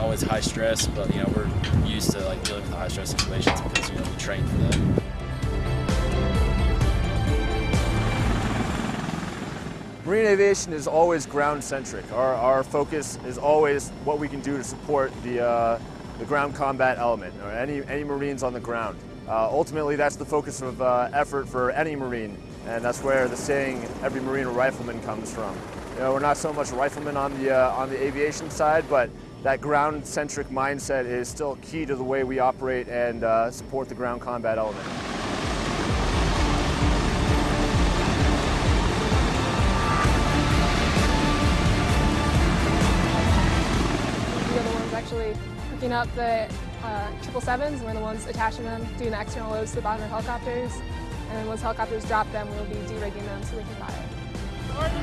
always high stress, but you know we're used to like dealing with high stress situations because you know we train for that. Marine aviation is always ground centric. Our, our focus is always what we can do to support the, uh, the ground combat element, or any, any Marines on the ground. Uh, ultimately, that's the focus of uh, effort for any Marine, and that's where the saying, every Marine a rifleman comes from. You know, we're not so much riflemen on the, uh, on the aviation side, but that ground-centric mindset is still key to the way we operate and uh, support the ground combat element. We are the ones actually hooking up the uh, triple sevens, we're the ones attaching them, doing the external loads to the bottom of helicopters. And then once helicopters drop them, we'll be derigging them so they can fly.